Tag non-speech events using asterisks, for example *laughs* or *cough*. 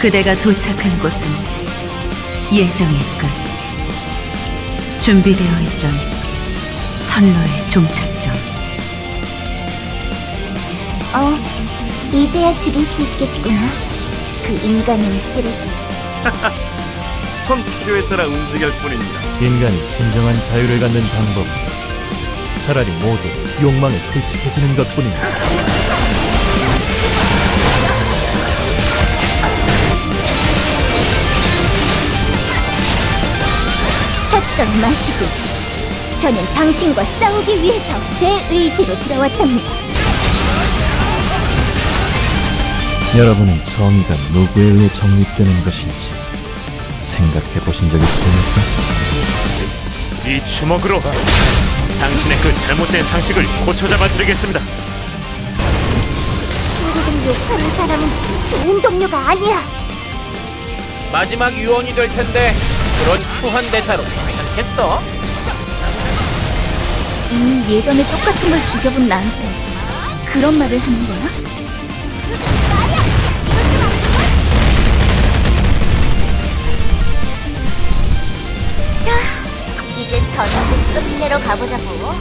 그대가 도착한 곳은 예정의 끝. 준비되어 있던 선로의 종착점. 어, 이제야 죽일 수 있겠구나. 그 인간의 쓰레기. 전 *laughs* 필요에 따라 움직일 뿐입니다. 인간이 진정한 자유를 갖는 방법은 차라리 모두 욕망에 솔직해지는 것뿐입니다. *laughs* 찾던 마시고. 저는 당신과 싸우기 위해서 제 의지로 들어왔답니다. 여러분은 정의가 누구에 의해 정립되는 것인지 생각해 보신 적 있습니까? 이 주먹으로 당신의 그 잘못된 상식을 고쳐 잡아 드리겠습니다. 친구들 욕하는 사람은 좋은 동료가 아니야. 마지막 유언이 될 텐데 그런 후한 대사로 괜찮겠어? 이미 예전에 똑같은 걸 죽여본 나한테 그런 말을 하는 거야? 자, 이제 전부 끝내러 가보자고.